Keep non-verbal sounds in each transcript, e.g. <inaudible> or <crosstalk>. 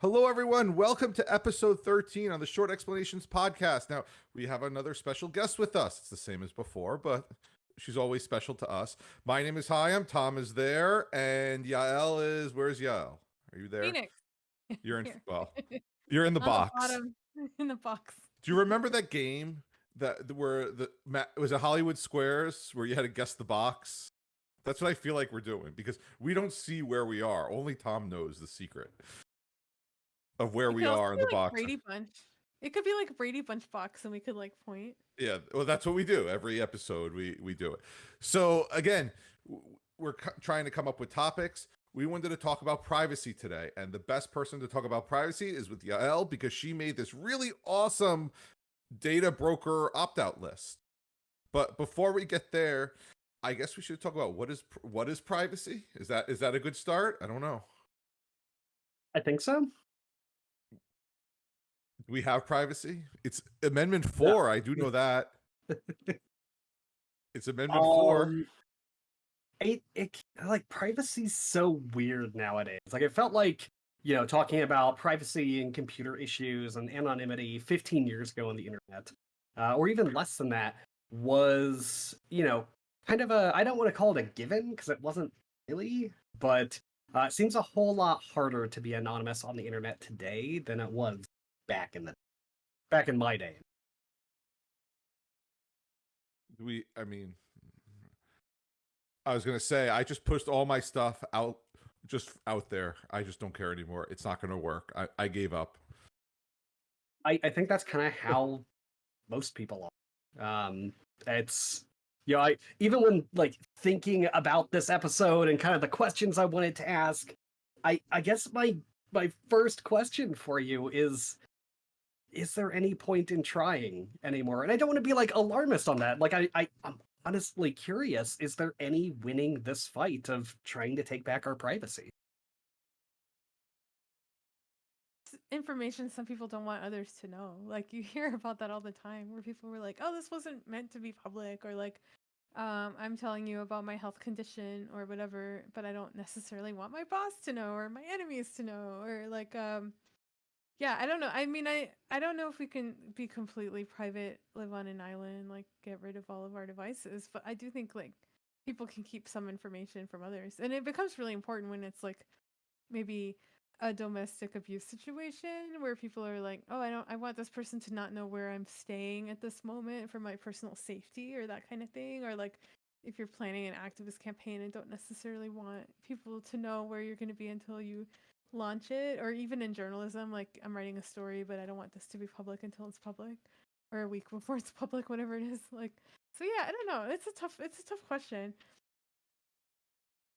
Hello, everyone. Welcome to episode 13 on the Short Explanations podcast. Now, we have another special guest with us. It's the same as before, but she's always special to us. My name is Hyam. Tom is there, and Yael is where's Yael? Are you there? Phoenix. <laughs> You're in well, <laughs> you're in the box. bottom, <laughs> in the box. Do you remember that game that where the it was a Hollywood Squares where you had to guess the box? That's what I feel like we're doing because we don't see where we are. Only Tom knows the secret of where It we are in the like box. Brady Bunch. It could be like Brady Bunch box, and we could like point. Yeah, well, that's what we do every episode. We we do it. So again, we're c- trying to come up with topics. We wanted to talk about privacy today, and the best person to talk about privacy is with Yael because she made this really awesome data broker opt-out list. But before we get there, I guess we should talk about what is what is privacy. Is that is that a good start? I don't know. I think so. We have privacy? It's Amendment Four. I do know <laughs> that. It's Amendment Four. Um, it, it like privacy's so weird nowadays. Like it felt like you know talking about privacy and computer issues and anonymity 15 years ago on the internet, uh, or even less than that, was you know kind of a I don't want to call it a given because it wasn't really, but uh, it seems a whole lot harder to be anonymous on the internet today than it was back in the back in my day. Do we i mean i was gonna say i just pushed all my stuff out just out there i just don't care anymore it's not gonna work i, I gave up I, I think that's kind of how most people are. Um, it's you know, I even when like thinking about this episode and kind of the questions I wanted to ask, I I guess my my first question for you is is there any point in trying anymore? And I don't want to be like alarmist on that. Like I, I I'm honestly curious, is there any winning this fight of trying to take back our privacy? Information some people don't want others to know. Like you <laughs> hear about that all the time, where people were like, "Oh, this wasn't meant to be public," or like, um, "I'm telling you about my health condition or whatever, but I don't necessarily want my boss to know or my enemies to know," or like, um, yeah, I don't know. I mean, I I don't know if we can be completely private, live on an island, like get rid of all of our devices, but I do think like people can keep some information from others, and it becomes really important when it's like maybe a domestic abuse situation where people are like, "Oh, I don't I want this person to not know where I'm staying at this moment for my personal safety or that kind of thing or like if you're planning an activist campaign and don't necessarily want people to know where you're going to be until you launch it or even in journalism like I'm writing a story but I don't want this to be public until it's public or a week <laughs> before it's public whatever it is like so yeah, I don't know. It's a tough it's a tough question.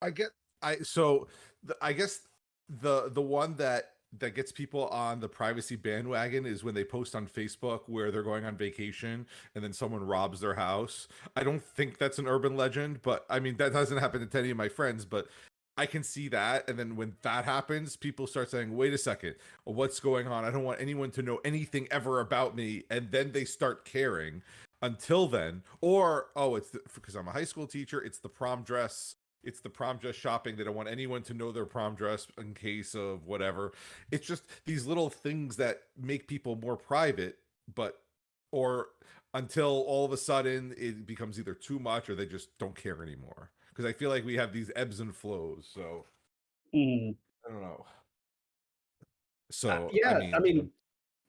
i get i so the, i guess the the one that that gets people on the privacy bandwagon is when they post on facebook where they're going on vacation and then someone robs their house i don't think that's an urban legend but i mean that doesn't happen to any of my friends but I can see that. And then when that happens, people start saying, wait a second, what's going on? I don't want anyone to know anything ever about me. And then they start caring until then. Or, oh, it's because I'm a high school teacher, it's the prom dress. It's the prom dress shopping. They don't want anyone to know their prom dress in case of whatever. It's just these little things that make people more private, but, or until all of a sudden it becomes either too much or they just don't care anymore because I feel like we have these ebbs and flows. So Mm. I don't know. So Uh, yeah, I I mean, mean,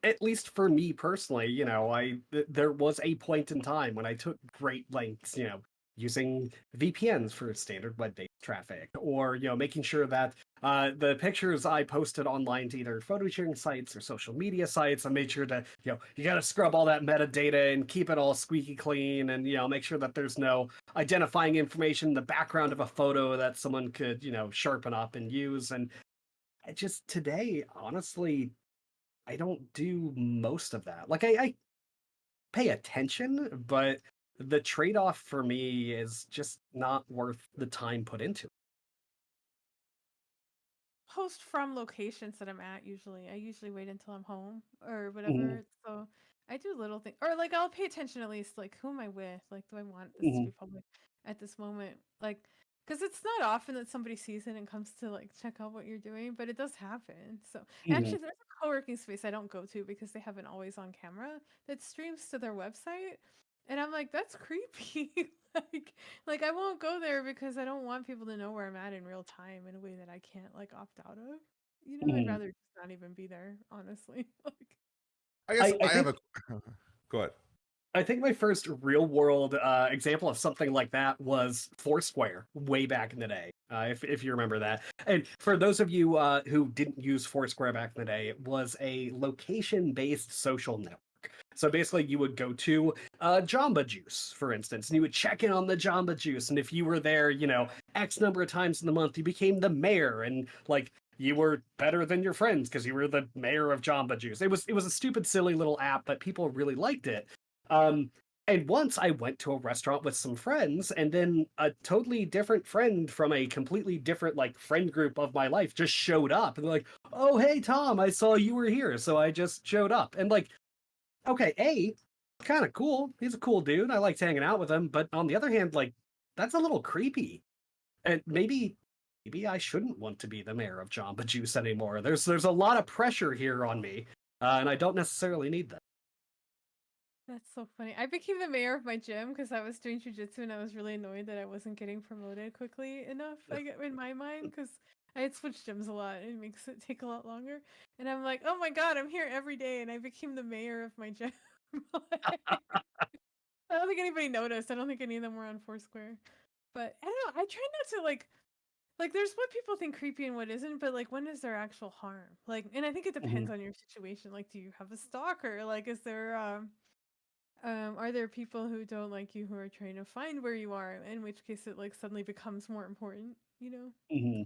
at least for me personally, you know, I th- there was a point in time when I took great lengths, you know, using VPNs for standard web-based traffic, or you know, making sure that uh, the pictures I posted online to either photo sharing sites or social media sites, I made sure to, you know, you got to scrub all that metadata and keep it all squeaky clean, and you know, make sure that there's no identifying information in the background of a photo that someone could, you know, sharpen up and use, and just today, honestly, I don't do most of that. Like I, I pay attention, but the trade-off for me is just not worth the time put into it. post from locations that I'm at usually. I usually wait until I'm home or Mhm. whatever. So I do little things or like I'll pay attention at least like who am I with? Like do I want this to Mhm. be public at this moment? Like because it's not often that somebody sees it and comes to like check out what you're doing, but it does happen. So Mhm. actually, there's a co-working space I don't go to because they have an always on camera that streams to their website, and I'm like, that's creepy. <laughs> like, like I won't go there because I don't want people to know where I'm at in real time in a way that I can't like opt out of. You know, I'd Mhm. rather just not even be there, honestly. <laughs> like, I guess I- I, I have a. <laughs> Go ahead. I think my first real world uh, example of something like that was Foursquare way back in the day, uh, if, if you remember that. And for those of you uh, who didn't use Foursquare back in the day, it was a location based social network. So basically, you would go to uh, Jamba Juice, for instance, and you would check in on the Jamba Juice. And if you were there, you know, X number of times in the month, you became the mayor. And like, you were better than your friends because you were the mayor of Jamba Juice. It was it was a stupid, silly little app, but people really liked it. Um, and once I went to a restaurant with some friends, and then a totally different friend from a completely different like friend group of my life just showed up, and like, "Oh, hey Tom, I saw you were here, so I just showed up." And like, okay, a kind of cool. He's a cool dude. I liked hanging out with him, but on the other hand, like, that's a little creepy. And maybe maybe I shouldn't want to be the mayor of Jamba Juice anymore. There's there's a lot of pressure here on me, uh, and I don't necessarily need that. That's so funny. I became the mayor of my gym because I was doing jujitsu and I was really annoyed that I wasn't getting promoted quickly enough. <laughs> I get in my mind because I had switched gyms a lot and it makes it take a lot longer. And I'm like, oh my god, I'm here every day, and I became the mayor of my <laughs> gym. <laughs> I don't think anybody noticed. I don't think any of them were on Foursquare. But I don't know. I try not to like like there's what people think creepy and what isn't, but like when is there actual harm? Like and I think it depends on your situation. Like do you have a stalker? Like is there um um are there people who don't like you who are trying to find where you are? In which case it like suddenly becomes more important, you know? Mhm.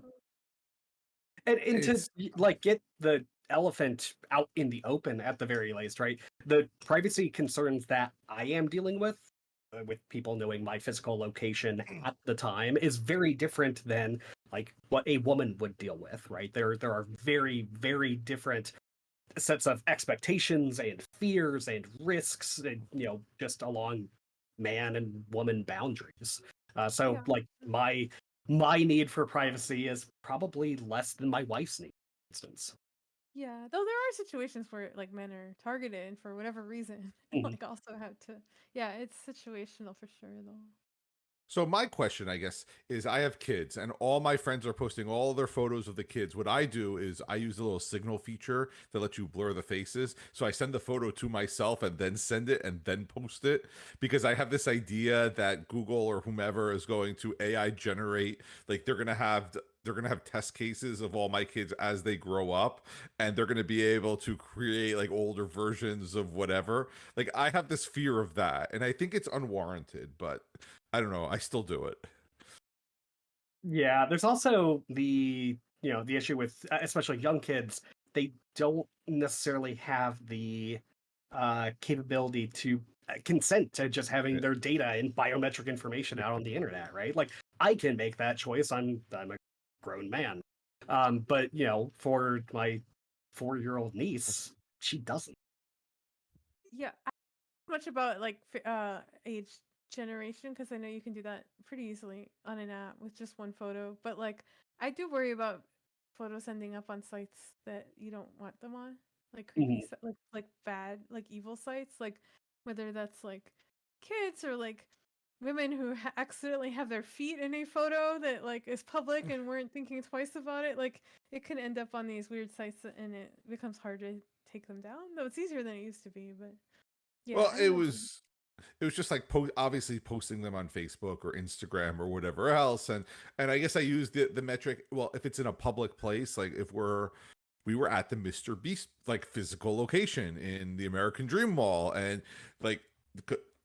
And, and to It's- y- like get the elephant out in the open at the very least, right? The privacy concerns that I am dealing with, uh, with people knowing my physical location at the time, is very different than like what a woman would deal with, right? There, there are very, very different sets of expectations and fears and risks, and you know, just along man and woman boundaries. Uh, so, Yeah. like my my need for privacy is probably less than my wife's need, for instance. Yeah, though there are situations where like men are targeted and for whatever reason. <laughs> Mhm. like also have to yeah, it's situational for sure though. So my question, I guess, is I have kids and all my friends are posting all their photos of the kids. What I do is I use a little signal feature that lets you blur the faces. So I send the photo to myself and then send it and then post it because I have this idea that Google or whomever is going to AI generate like they're going to have they're going to have test cases of all my kids as they grow up and they're going to be able to create like older versions of whatever. Like I have this fear of that and I think it's unwarranted, but I don't know. I still do it. Yeah, there's also the you know the issue with uh, especially young kids. They don't necessarily have the uh, capability to uh, consent to just having Yeah. their data and biometric information out on the internet, right? Like I can make that choice. I'm I'm a grown man, um, but you know, for my four year old niece, she doesn't. Yeah, I don't know much about like uh age generation because I know you can do that pretty easily on an app with just one photo. But like, I do worry about photos ending up on sites that you don't want them on, like creepy, mm-hmm. si- like like bad, like evil sites, like whether that's like kids or like women who ha- accidentally have their feet in a photo that like is public <laughs> and weren't thinking twice about it. Like, it can end up on these weird sites and it becomes hard to take them down. Though it's easier than it used to be, but. Yeah, well, it was it was just like po- obviously posting them on Facebook or Instagram or whatever else and and I guess I used the the metric well if it's in a public place like if we're we were at the Mr. Beast like physical location in the American Dream Mall and like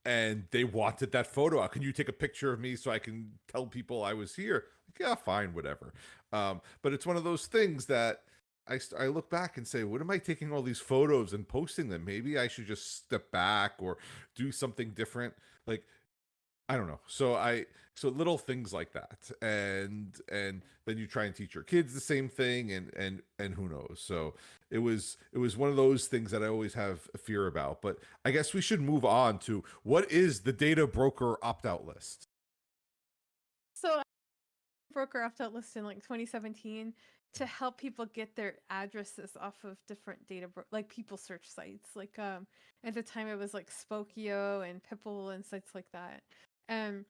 and they wanted that photo out. Can you take a picture of me so I can tell people I was here? Like, yeah, fine, whatever. Um, but it's one of those things that I, I look back and say, what am I taking all these photos and posting them? Maybe I should just step back or do something different. Like, I don't know. So I, so little things like that. And, and then you try and teach your kids the same thing and, and, and who knows? So it was, it was one of those things that I always have a fear about, but I guess we should move on to what is the data broker opt out list? So broker opt-out list in like 2017 to help people get their addresses off of different data like people search sites like um at the time it was like spokeo and Pipl and sites like that. And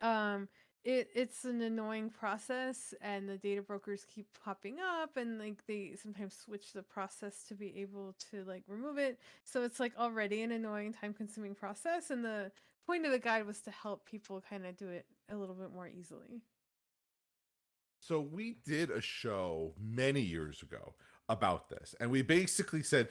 um it it's an annoying process and the data brokers keep popping up and like they sometimes switch the process to be able to like remove it. So it's like already an annoying time consuming process and the point of the guide was to help people kind of do it a little bit more easily So we did a show many years ago about this, and we basically said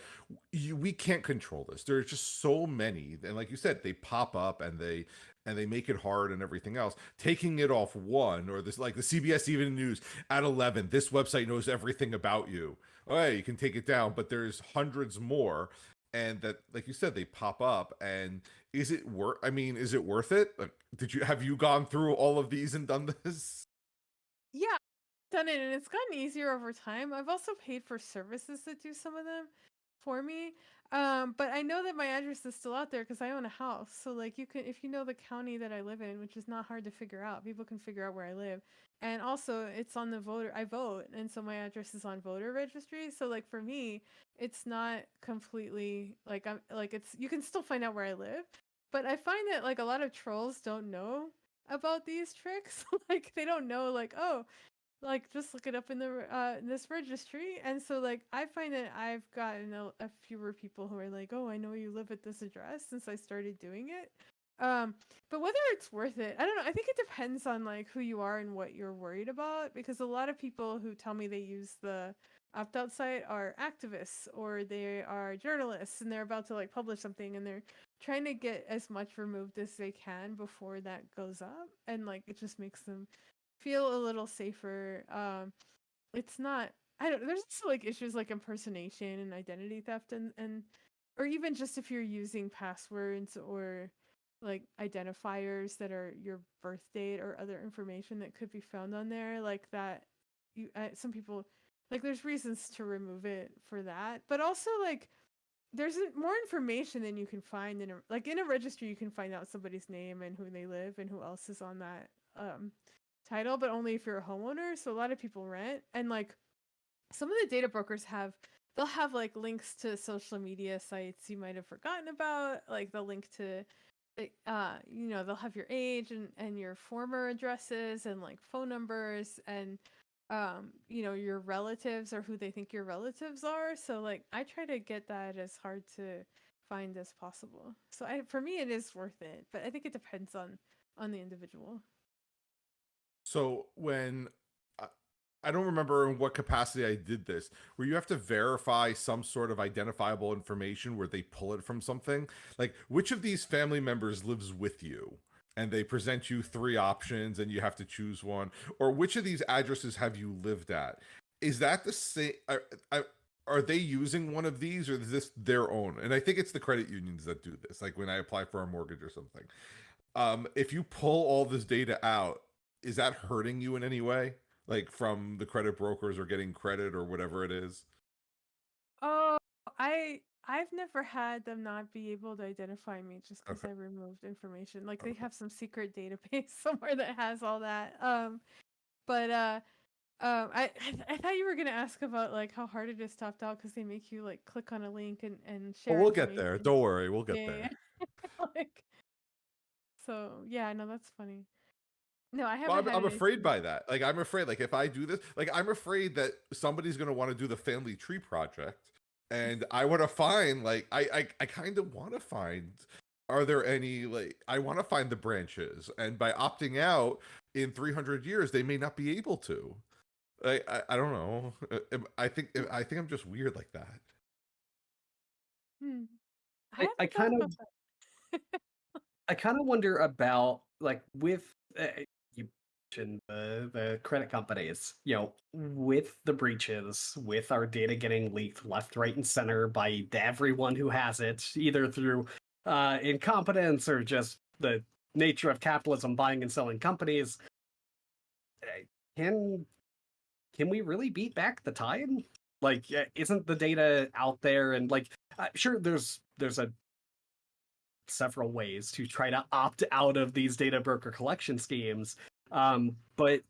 you, we can't control this. There's just so many, and like you said, they pop up and they and they make it hard and everything else. Taking it off one or this, like the CBS Evening News at eleven, this website knows everything about you. Oh, you can take it down, but there's hundreds more, and that, like you said, they pop up. And is it worth? I mean, is it worth it? Like, did you have you gone through all of these and done this? Yeah, done it and it's gotten easier over time. I've also paid for services that do some of them for me. Um, but I know that my address is still out there because I own a house. So like you can if you know the county that I live in, which is not hard to figure out, people can figure out where I live. And also it's on the voter I vote and so my address is on voter registry. So like for me, it's not completely like I'm like it's you can still find out where I live. But I find that like a lot of trolls don't know about these tricks. <laughs> like they don't know like, oh, like just look it up in the uh in this registry and so like i find that i've gotten a, a fewer people who are like oh i know you live at this address since i started doing it um but whether it's worth it i don't know i think it depends on like who you are and what you're worried about because a lot of people who tell me they use the opt-out site are activists or they are journalists and they're about to like publish something and they're trying to get as much removed as they can before that goes up and like it just makes them feel a little safer. Um, it's not. I don't. There's like issues like impersonation and identity theft, and and or even just if you're using passwords or like identifiers that are your birth date or other information that could be found on there, like that. You uh, some people like there's reasons to remove it for that, but also like there's more information than you can find in a like in a registry you can find out somebody's name and who they live and who else is on that um title, but only if you're a homeowner. So a lot of people rent, and like some of the data brokers have, they'll have like links to social media sites you might have forgotten about. Like they'll link to, uh, you know, they'll have your age and and your former addresses and like phone numbers and um you know your relatives or who they think your relatives are so like i try to get that as hard to find as possible so i for me it is worth it but i think it depends on on the individual So when I, don't remember in what capacity I did this, where you have to verify some sort of identifiable information where they pull it from something. Like which of these family members lives with you? And they present you three options and you have to choose one. Or which of these addresses have you lived at? Is that the same? Are, are, they using one of these or is this their own? And I think it's the credit unions that do this, like when I apply for a mortgage or something. Um, if you pull all this data out, is that hurting you in any way like from the credit brokers or getting credit or whatever it is Oh, I I've never had them not be able to identify me just because Okay. I removed information. Like they Okay. have some secret database <laughs> somewhere that has all that. Um, but uh, um, I I, th- I thought you were gonna ask about like how hard it is to opt out because they make you like click on a link and and well share. we'll get there information. don't worry we'll get Yeah, there yeah. <laughs> like, so yeah, no, that's funny. No, I haven't. I'm, had I'm an afraid issue. by that like i'm afraid like if i do this like i'm afraid that somebody's going to want to do the family tree project and i want to find like i i, I kind of want to find are there any like i want to find the branches and by opting out in 300 years they may not be able to I, I, I don't know. Uh, I think I think I'm just weird like that. Hmm. I- haven't I kind of- I kind of <laughs> wonder about like with uh, mentioned the the credit companies, you know, with the breaches, with our data getting leaked left, right, and center by everyone who has it, either through uh, incompetence or just the nature of capitalism, buying and selling companies. uh, Can can we really beat back the tide? Like, uh, isn't the data out there? And like, uh, sure, there's there's a several ways to try to opt out of these data broker collection schemes. Um, but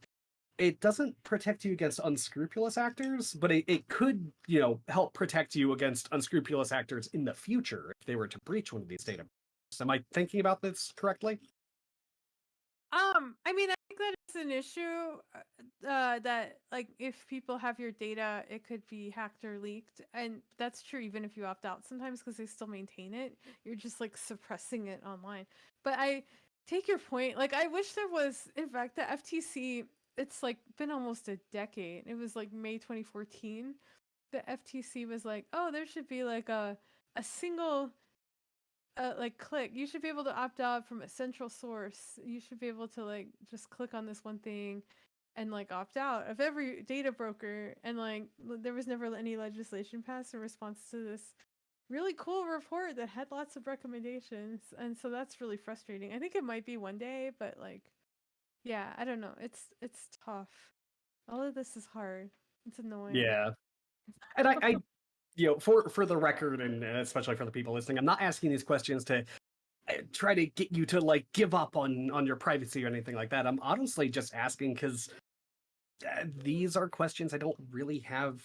it doesn't protect you against unscrupulous actors, but it, it could, you know, help protect you against unscrupulous actors in the future if they were to breach one of these data. Am I thinking about this correctly? Um, I mean, I think that is an issue. uh, Uh, that like if people have your data, it could be hacked or leaked, and that's true even if you opt out sometimes because they still maintain it. You're just like suppressing it online. But I take your point. Like, I wish there was, in fact, the FTC. It's like been almost a decade. It was like May 2014. The FTC was like, oh, there should be like a a single uh, like click you should be able to opt out from a central source you should be able to like just click on this one thing and like opt out of every data broker and like there was never any legislation passed in response to this really cool report that had lots of recommendations and so that's really frustrating. I think it might be one day but like yeah i don't know. It's it's tough. All of this is hard. It's annoying. Yeah. And I, I <laughs> you know, for for the record and especially for the people listening, I'm not asking these questions to uh, try to get you to like give up on on your privacy or anything like that. I'm honestly just asking because uh, these are questions I don't really have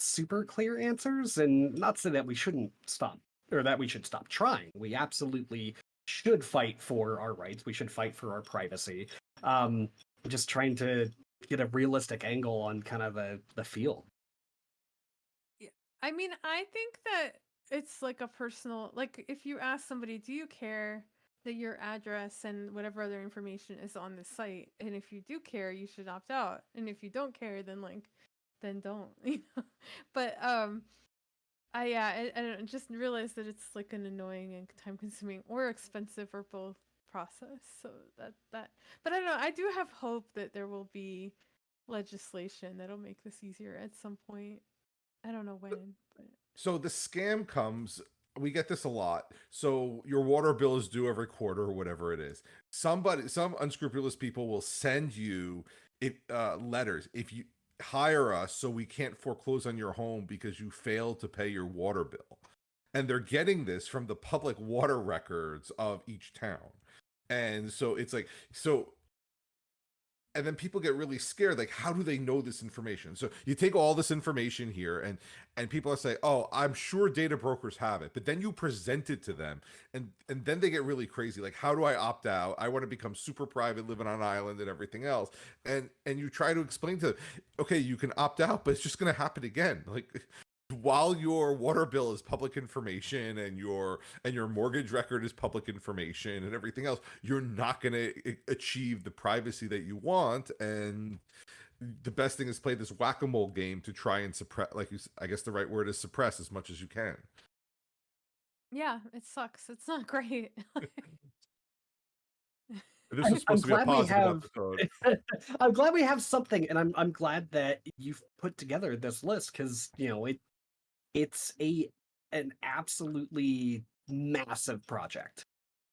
super clear answers, and not say that we shouldn't stop or that we should stop trying. We absolutely should fight for our rights. We should fight for our privacy. Um, just trying to get a realistic angle on kind of the the field. I mean, I think that it's like a personal like if you ask somebody, do you care that your address and whatever other information is on the site? And if you do care, you should opt out. And if you don't care, then like then don't, <laughs> you know. But um I yeah, I, I just realize that it's like an annoying and time consuming or expensive or both process. So that that but I don't know, I do have hope that there will be legislation that'll make this easier at some point. I don't know when, but So the scam comes. We get this a lot. So your water bill is due every quarter or whatever it is. Somebody, some unscrupulous people will send you it uh, letters if you hire us, so we can't foreclose on your home because you failed to pay your water bill. And they're getting this from the public water records of each town. And so it's like so and then people get really scared like how do they know this information? So you take all this information here and and people saying oh i'm sure data brokers have it but then you present it to them and and then they get really crazy like how do i opt out? I want to become super private living on an island and everything else and and you try to explain to them okay you can opt out but it's just going to happen again like while your water bill is public information and your and your mortgage record is public information and everything else you're not going to achieve the privacy that you want and the best thing is play this whack-a-mole game to try and suppress like you s- i guess the right word is suppress as much as you can yeah, it sucks. It's not <laughs> great. this I'm- is supposed to I'm be a glad we positive have- episode <laughs> I'm glad we have something, and I'm I'm glad that you've put together this list because you know it it's a an absolutely massive project.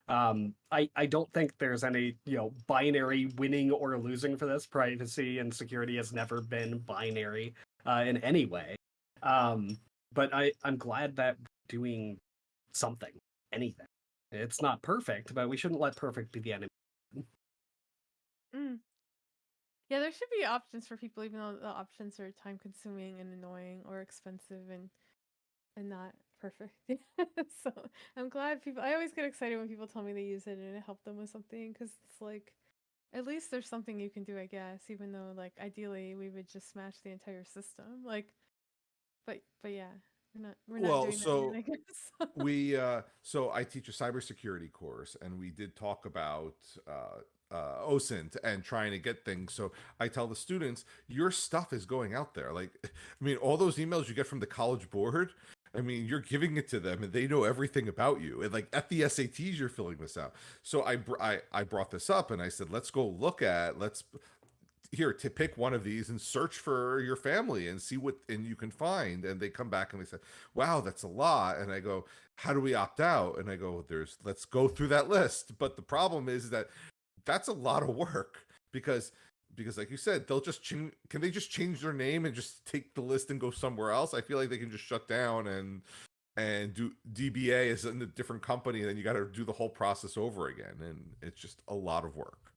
Um, I I don't think there's any you know binary winning or losing for this. Privacy and security has never been binary uh, in any way. Um, but I I'm glad that doing something, anything. It's not perfect, but we shouldn't let perfect be the enemy. Mm. Yeah, there should be options for people, even though the options are time consuming and annoying or expensive and and not perfect. <laughs> so I'm glad people. I always get excited when people tell me they use it and it helped them with something because it's like, at least there's something you can do, I guess. Even though, like, ideally we would just smash the entire system. Like, but but yeah, we're not we're not Well, doing so that. Yet, I guess. <laughs> we uh so i teach a cybersecurity course and we did talk about uh uh osint and trying to get things so i tell the students your stuff is going out there like <laughs> i mean all those emails you get from the college board i mean you're giving it to them and they know everything about you. And like at the sats you're filling this out. So i i, I brought this up and i said let's go look at let's here to pick one of these and search for your family and see what and you can find. And they come back and they say wow that's a lot. And i go how do we opt out? And i go there's let's go through that list. But the problem is that that's a lot of work because because like you said they'll just change can they just change their name and just take the list and go somewhere else i feel like they can just shut down and and do dba is in a different company and then you got to do the whole process over again and it's just a lot of work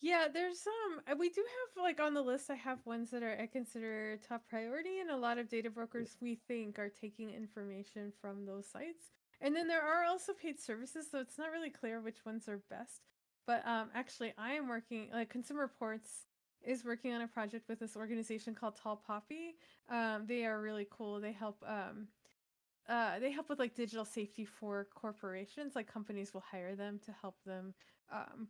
Yeah, there's um uh, we do have like on the list I have ones that are I consider top priority and a lot of data brokers we think are taking information from those sites. And then there are also paid services, so it's not really clear which ones are best. But um actually I am working like Consumer Reports is working on a project with this organization called Tall Poppy. Um they are really cool. They help um uh they help with like digital safety for corporations. Like companies will hire them to help them um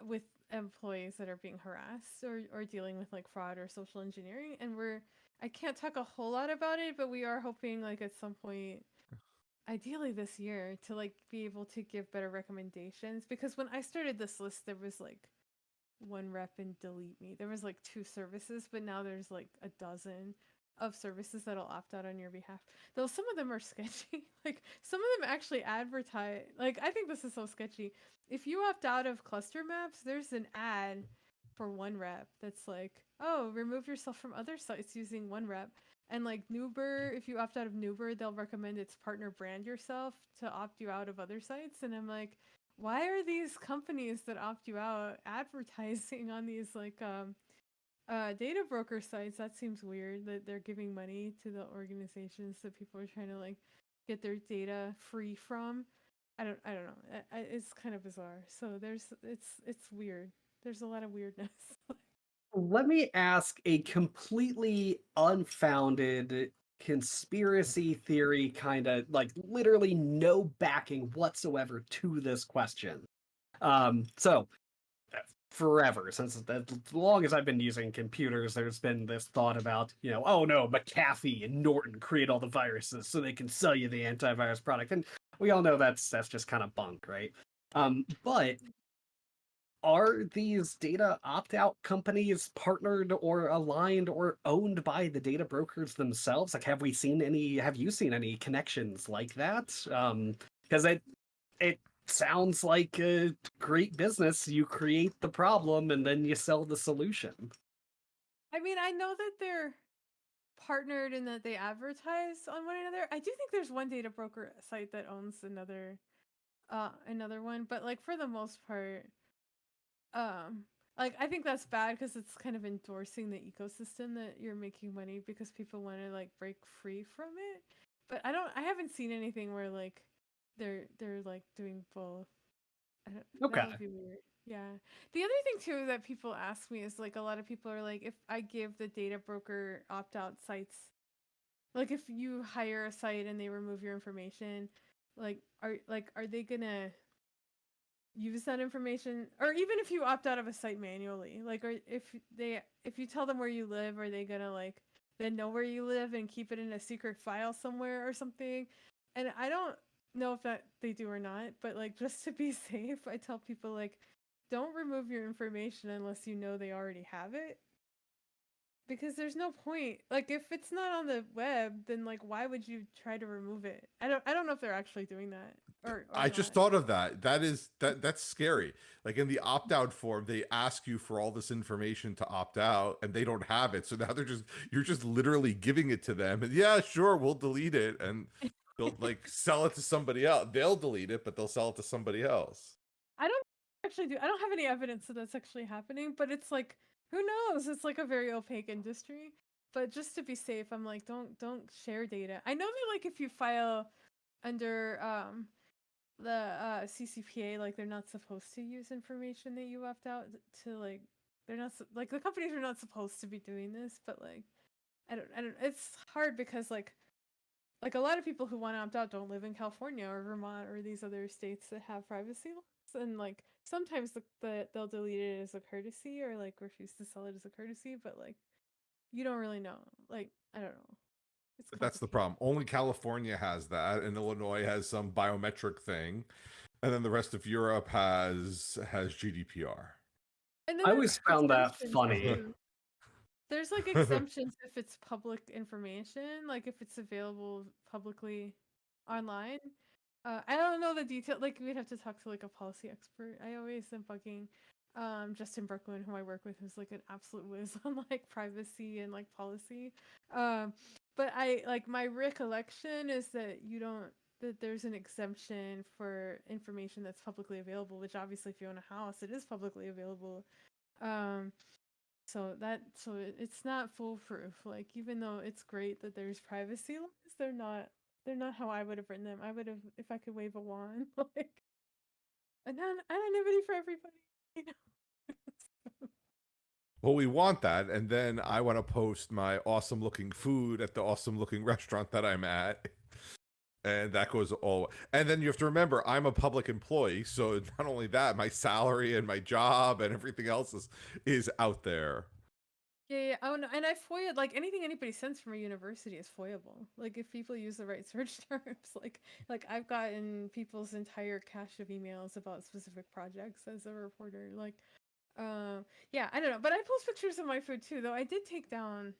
with employees that are being harassed or, or dealing with like fraud or social engineering and we're i can't talk a whole lot about it but we are hoping like at some point ideally this year to like be able to give better recommendations because when i started this list there was like OneRep and DeleteMe. There was like two services but now there's like a dozen of services that'll opt out on your behalf. Though some of them are <laughs> sketchy. Like some of them actually advertise like i think this is so sketchy. If you opt out of ClustrMaps there's an ad for OneRep that's like oh remove yourself from other sites using OneRep and like Nuwber, if you opt out of Nuwber, they'll recommend its partner brand yourself to opt you out of other sites. And I'm like, why are these companies that opt you out <laughs> advertising on these like um uh data broker sites? That seems weird that they're giving money to the organizations that people are trying to like get their data free from. I don't I don't know. It's kind of bizarre. So there's it's it's weird. There's a lot of weirdness. <laughs> Let me ask a completely unfounded conspiracy theory kind of like literally no backing whatsoever to this question. Um, so uh, forever since as long as I've been using computers, there's been this thought about, you know, oh no, McAfee and Norton create all the viruses so they can sell you the antivirus product. And we all know that's that's just kind of bunk, right? Um, but are these data opt-out companies partnered or aligned or owned by the data brokers themselves? Like have we seen any have you seen any connections like that? Um because it it sounds like a great business. You create the problem and then you sell the solution. I mean, I know that they're partnered and that they advertise on one another. I do think there's one data broker site that owns another uh another one, but like for the most part um like I think that's bad because it's kind of endorsing the ecosystem that you're making money because people want to like break free from it. But I don't I haven't seen anything where like they're they're like doing both. I don't, that okay would be weird. Yeah. The other thing too that people ask me is like a lot of people are like if I give the data broker opt out sites like if you hire a site and they remove your information like are like are they gonna use that information or even if you opt out of a site manually like or if they if you tell them where you live are they gonna like then know where you live and keep it in a secret file somewhere or something? And i don't know if that they do or not but like <laughs> just to be safe i tell people like don't remove your information unless you know they already have it. Because there's no point like if it's not on the web then like why would you try to remove it? I don't i don't know if they're actually doing that or, or I just thought of that. That is that that's scary. Like in the opt-out form, they ask you for all this information to opt out and they don't have it. So now they're just you're just literally giving it to them. And yeah, sure, we'll delete it and they'll <laughs> like sell it to somebody else. They'll delete it, but they'll sell it to somebody else. I don't actually do. I don't have any evidence that that's actually happening, but it's like who knows? It's like a very opaque industry. But just to be safe, I'm like don't don't share data. I know that like if you file under um the uh CCPA like they're not supposed to use information that you opt out to like they're not like the companies are not supposed to be doing this, but like I don't I don't it's hard because like like a lot of people who want to opt out don't live in California or Vermont or these other states that have privacy laws and like sometimes the, the they'll delete it as a courtesy or like refuse to sell it as a courtesy but like you don't really know like I don't know That's the problem. Only California has that, and Illinois has some biometric thing, and then the rest of Europe has has GDPR. and then i always found that funny too. There's like <laughs> exemptions if it's public information, like if it's available publicly online. Uh, I don't know the detail. Like we'd have to talk to like a policy expert. I always am fucking um, Justin Brookman, who I work with, who's like an absolute whiz <laughs> on like privacy and like policy. Um, but I like my recollection is that you don't that there's an exemption for information that's publicly available, which obviously if you own a house, it is publicly available. Um, so that so it, it's not foolproof. Like even though it's great that there's privacy laws, they're not they're not how I would have written them. I would have if I could wave a wand <laughs> like anon- anonymity for everybody. You <laughs> know? Well, we want that, and then I want to post my awesome looking food at the awesome looking <laughs> restaurant that I'm at. And that goes all and then you have to remember I'm a public employee, so <laughs> not only that, my salary and my job and everything else is is out there. Yeah, yeah. Oh no, and I FOIA like anything anybody sends from a university is FOIable. Like if people use the right <laughs> search terms, like like I've gotten people's entire cache of emails about specific projects as a reporter. Like, um, yeah, I don't know, but I post pictures of my food too. Though I did take down.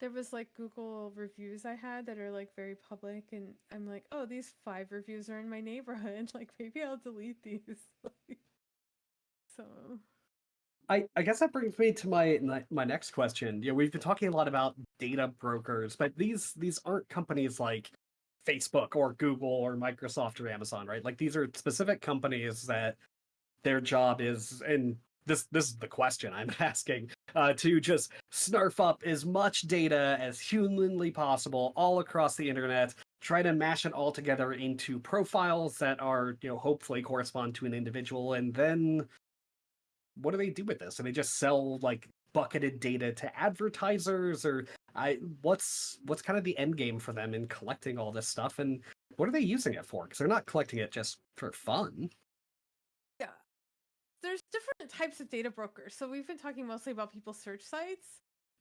There was like Google reviews I had that are like very public, and I'm like, oh, these five reviews are in my neighborhood. <laughs> Like maybe I'll delete these. <laughs> So I, I guess that brings me to my my- next question. Know, we've been talking a lot about data brokers, but these these aren't companies like Facebook or Google or Microsoft or Amazon, right? Like these are specific companies that their job is, and this this is the question I'm <laughs> asking, uh, to just snarf up as much data as humanly possible all across the internet, try to mash it all together into profiles that are, you know, hopefully correspond to an individual, and then what do they do with this? And they just sell like bucketed data to advertisers, or I what's what's kind of the end game for them in collecting all this stuff, and what are they using it for? Because they're not collecting it just for fun. There's different types of data brokers. So we've been talking mostly about people's search sites.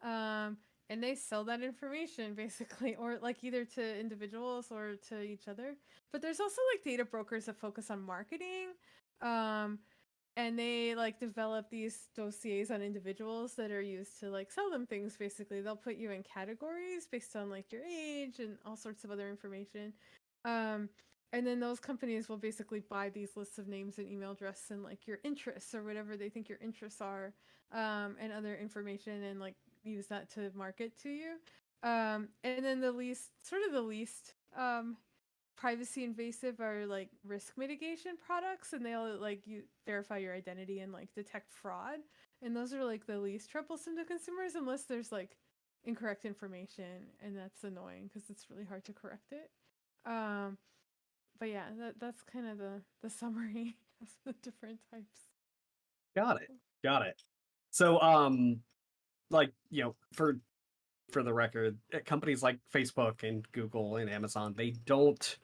Um, and they sell that information <laughs> basically, or like either to individuals or to each other. But there's also like data brokers that focus on marketing. Um, and they like develop these dossiers on individuals that are used to like sell them things basically. They'll put you in categories based on like your age and all sorts of other information. Um, and then those companies will basically buy these lists of names and email address and like your interests or whatever they think your interests are um, and other information and like use that to market to you. Um, and then the least sort of the least um, privacy invasive are like risk mitigation products and they'll like you verify your identity and like detect fraud. And those are like the least troublesome to consumers unless there's like incorrect information and that's annoying because it's really hard to correct it. Um, but yeah, that that's kind of the the summary <laughs> of the different types. Got it. Got it. So, um, like you know, for for the record, uh, companies like Facebook and Google and Amazon, they don't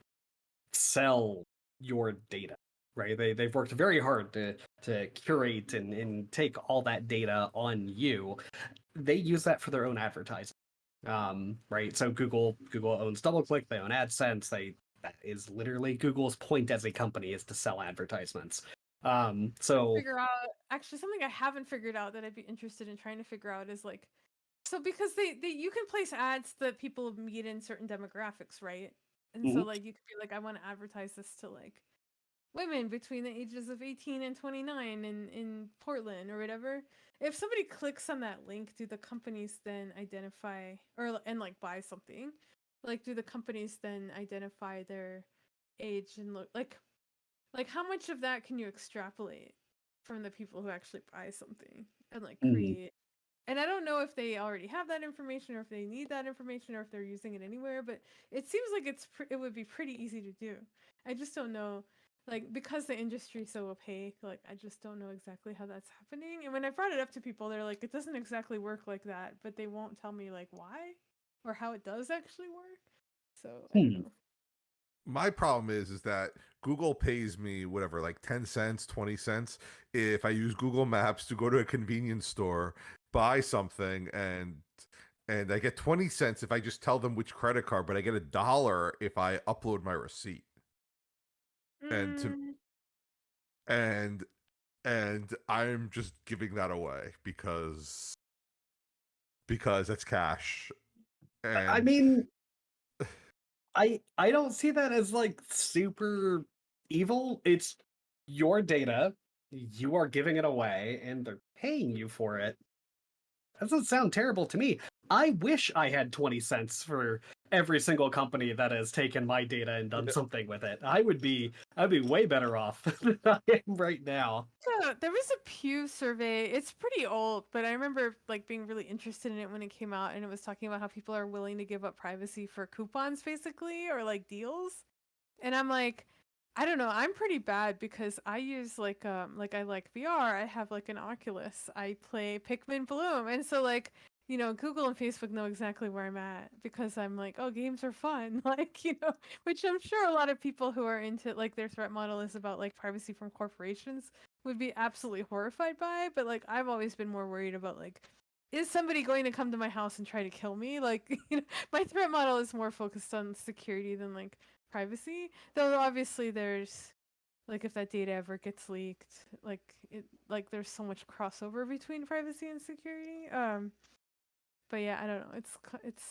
sell your data, right? They they've worked very hard to to curate and and take all that data on you. They use that for their own advertising, um, right? So Google Google owns DoubleClick, they own AdSense, they that is literally Google's point as a company is to sell advertisements. Um, so Figure out actually something I haven't figured out that I'd be interested in trying to figure out is like so because they, they you can place ads that people meet in certain demographics, right? And so Mhm. like you could be like, I want to advertise this to like women between the ages of 18 and 29 in in Portland or whatever. If somebody clicks on that link, do the companies then identify or and like buy something? Like do the companies then identify their age and look like like how much of that can you extrapolate from the people who actually buy something and like Mhm. create and I don't know if they already have that information or if they need that information or if they're using it anywhere, but it seems like it's pre- it would be pretty easy to do. I just don't know like because the industry's so opaque, like I just don't know exactly how that's happening. And when I brought it up to people, they're like it doesn't exactly work like that, but they won't tell me like why or how it does actually work. So, I don't Hmm. know. My problem is is that Google pays me whatever, like 10 cents, 20 cents if I use Google Maps to go to a convenience store, buy something and and I get 20 cents if I just tell them which credit card, but I get a dollar if I upload my receipt. And to- Mm, And and I'm just giving that away because because it's cash. And I mean, I I don't see that as like super evil. It's your data. You are giving it away, and they're paying you for it. That doesn't sound terrible to me. I wish I had 20 cents for every single company that has taken my data and done something with it. I would be I'd be way better off <laughs> than I am right now. Yeah, there was a Pew survey. It's pretty old, but I remember like being really interested in it when it came out, and it was talking about how people are willing to give up privacy for coupons, basically, or like deals. And I'm like, I don't know. I'm pretty bad because I use like um like I like VR. I have like an Oculus. I play Pikmin Bloom, and so like you know Google and Facebook know exactly where I'm at because I'm like, oh, games are fun, <laughs> like you know, which I'm sure a lot of people who are into like their threat model is about like privacy from corporations would be absolutely horrified by. But like I've always been more worried about like is somebody going to come to my house and try to kill me? Like, <laughs> you know, my threat model is more focused on security than like privacy. Though obviously there's like if that data ever gets leaked, like it like there's so much crossover between privacy and security. Um but yeah, I don't know. It's it's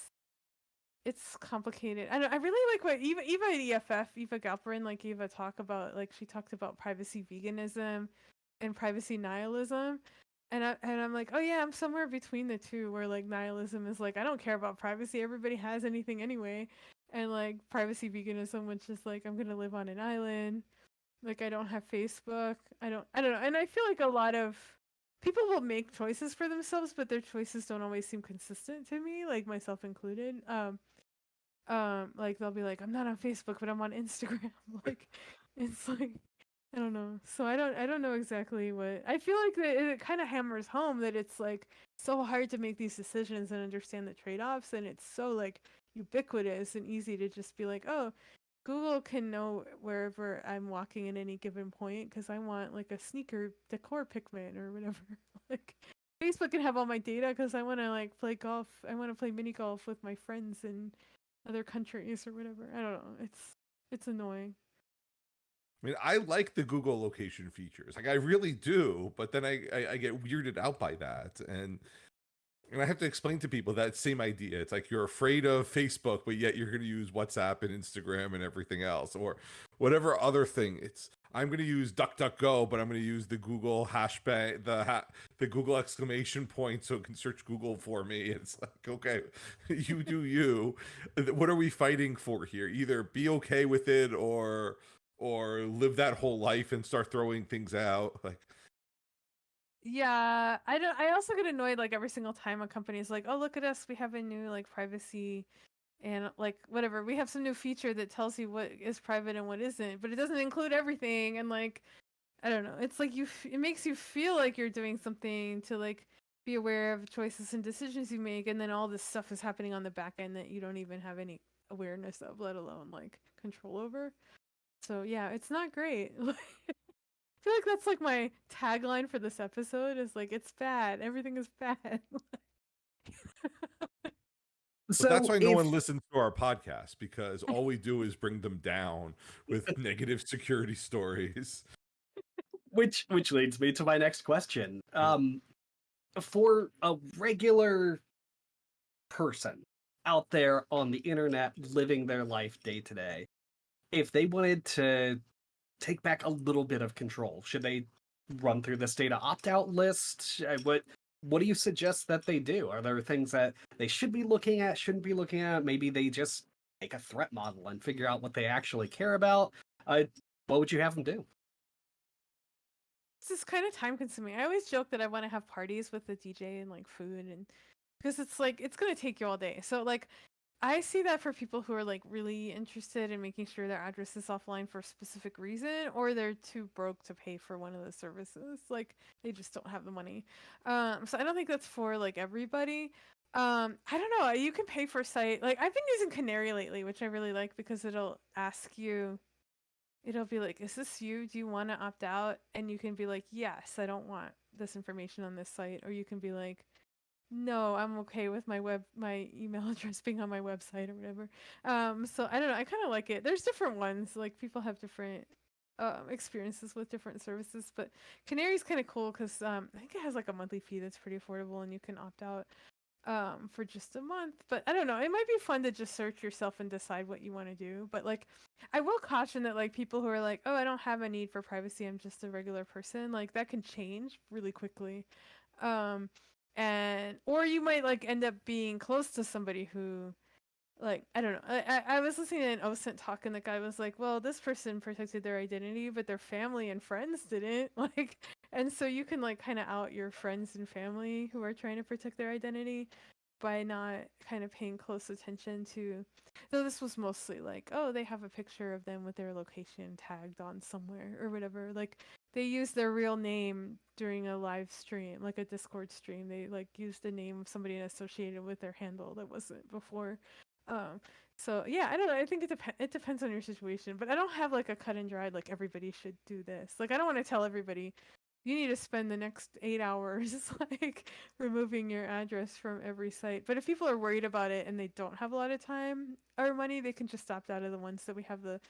it's complicated. I don't, I really like what Eva Eva at EFF Eva Galperin like Eva talk about like she talked about privacy veganism and privacy nihilism and I and I'm like, oh yeah, I'm somewhere between the two, where like nihilism is like, I don't care about privacy. Everybody has anything anyway, and like privacy veganism, which is like, I'm gonna live on an island. Like I don't have Facebook. I don't. I don't know. And I feel like a lot of people will make choices for themselves, but their choices don't always seem consistent to me, like myself included. Um, um, like they'll be like, I'm not on Facebook, but I'm on Instagram. <laughs> like, it's like I don't know. So I don't I don't know exactly what I feel like that it kind of hammers home that it's like so hard to make these decisions and understand the trade-offs and it's so like ubiquitous and easy to just be like, "Oh, Google can know wherever I'm walking at any given point because I want like a sneaker decor Pikmin or whatever." <laughs> like Facebook can have all my data because I want to like play golf. I want to play mini golf with my friends in other countries or whatever. I don't know. It's it's annoying. I mean, I like the Google location features. Like I really do, but then I, I, I get weirded out by that. And and I have to explain to people that same idea. It's like you're afraid of Facebook, but yet you're gonna use WhatsApp and Instagram and everything else, or whatever other thing. It's I'm gonna use DuckDuckGo, but I'm gonna use the Google hashbang, the ha- the Google exclamation point, so it can search Google for me. <laughs> It's like, okay, <laughs> you do you. What are we fighting for here? Either be okay with it, or or live that whole life and start throwing things out like Yeah, I don't. I also get annoyed like every single time a company is like, "Oh, look at us! We have a new like privacy and like whatever. We have some new feature that tells you what is private and what isn't, but it doesn't include everything." And like, I don't know. It's like you. It makes you feel like you're doing something to like be aware of choices and decisions you make, and then all this stuff is happening on the back end that you don't even have any awareness of, let alone like control over. So yeah, it's not great. <laughs> I feel like that's like my tagline for this episode is like it's bad. Everything is bad. <laughs> So that's why no if- one listens to our podcast because <laughs> all we do is bring them down with <laughs> negative security stories which which leads me to my next question. Um, for a regular person out there on the internet living their life day to day, if they wanted to take back a little bit of control, should they run through this data opt-out list? Uh, What what do you suggest that they do? Are there things that they should be looking at, shouldn't be looking at? Maybe they just make a threat model and figure out what they actually care about. Uh, what would you have them do? this is kind of time consuming. I always joke that I want to have parties with the DJ and like food and because it's like it's gonna take you all day. So like I see that for people who are like really interested in making sure their address is offline for a specific reason, or they're too broke to pay for one of the services. Like they just don't have the money. Um, so I don't think that's for like everybody. Um, I don't know. You can pay for site. Like I've been using Kanary lately, which I really like because it'll ask you. It'll be like, "Is this you? Do you want to opt out?" And you can be like, "Yes, I don't want this information on this site," or you can be like, no, I'm okay with my web my email <laughs> address being on my website or whatever. Um, so I don't know. I kind of like it. There's different ones. Like people have different um, experiences with different services, but Kanary's kind of cool because um, I think it has like a monthly fee that's pretty affordable, and you can opt out um, for just a month. But I don't know. It might be fun to just search yourself and decide what you want to do. But like, I will caution that like people who are like, oh, I don't have a need for privacy. I'm just a regular person. Like that can change really quickly. Um, and or you might like end up being close to somebody who like I don't know. I, I, was listening to an OSINT talk and the guy was like, Well, this person protected their identity, but their family and friends didn't. <laughs> Like and so you can like kind of out your friends and family who are trying to protect their identity by not kind of paying close attention to though this was mostly like oh they have a picture of them with their location tagged on somewhere or whatever like they used their real name during a live stream like a discord stream they like used the name of somebody associated with their handle that wasn't before um so yeah i don't know i think it, dep- it depends on your situation but i don't have like a cut and dried like everybody should do this like i don't want to tell everybody you need to spend the next eight hours <laughs> like removing your address from every site. But if people are worried about it and they don't have a lot of time or money, they can just opt out of the ones that we have the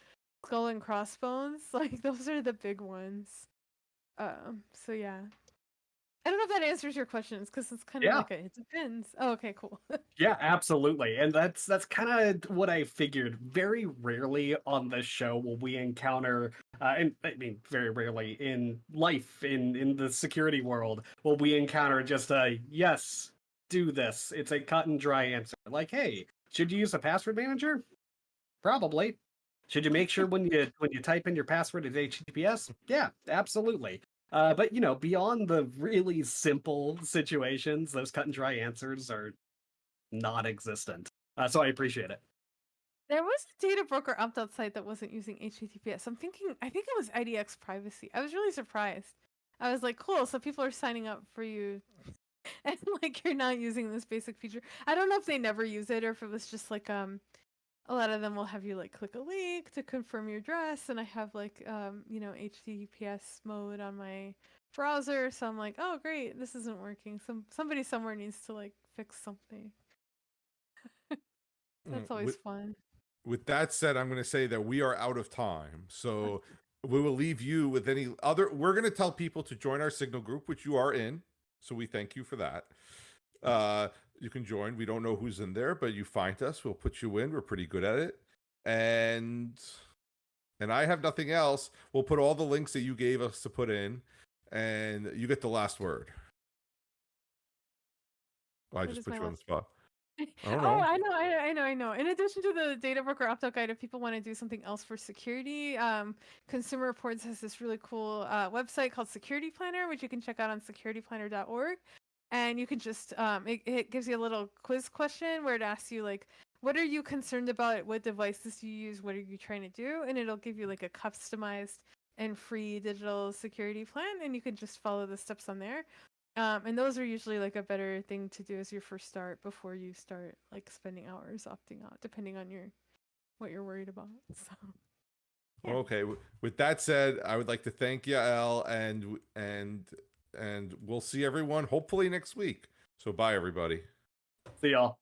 skull and crossbones. <laughs> Like those are the big ones. Um. So yeah. I don't know if that answers your questions because it's kind of Yeah. like a, it depends. Oh, okay, cool. <laughs> Yeah, absolutely. And that's that's kind of what I figured. Very rarely on this show will we encounter uh, and I mean very rarely in life in in the security world will we encounter just a yes, do this. It's a cut and dry answer. Like, hey, should you use a password manager? Probably. Should you make sure when you when you type in your password it's HTTPS? Yeah, absolutely. Uh, but you know, beyond the really simple situations, those cut and dry answers are non-existent. Uh, so I appreciate it. There was a data broker opt-out site that wasn't using HTTPS. I'm thinking, I think it was IDX privacy. I was really surprised. I was like, cool. So people are signing up for you, <laughs> and like you're not using this basic feature. I don't know if they never use it or if it was just like um, a lot of them will have you like click a link to confirm your address, and I have like um, you know, HTTPS mode on my browser. So I'm like, oh great, this isn't working. Some somebody somewhere needs to like fix something. <laughs> That's Mm, always with- fun. with that said, I'm going to say that we are out of time. So we will leave you with any other. We're going to tell people to join our Signal group, which you are in. So we thank you for that. Uh, you can join. We don't know who's in there, but you find us. We'll put you in. We're pretty good at it. And and I have nothing else. We'll put all the links that you gave us to put in, and you get the last word. Oh, I just put you on the spot. <laughs> I Oh, know. I know, I, I know, I know. In addition to the data broker opt-out guide, if people want to do something else for security, um, Consumer Reports has this really cool uh, website called Security Planner, which you can check out on securityplanner.org. And you can just, um, it, it gives you a little quiz question where it asks you, like, what are you concerned about? What devices do you use? What are you trying to do? And it'll give you, like, a customized and free digital security plan. And you can just follow the steps on there. Um, and those are usually like a better thing to do as your first start before you start like spending hours opting out, depending on your what you're worried about. <laughs> So Yeah. Okay. With that said, I would like to thank Yael and and and we'll see everyone hopefully next week. So bye everybody. See y'all.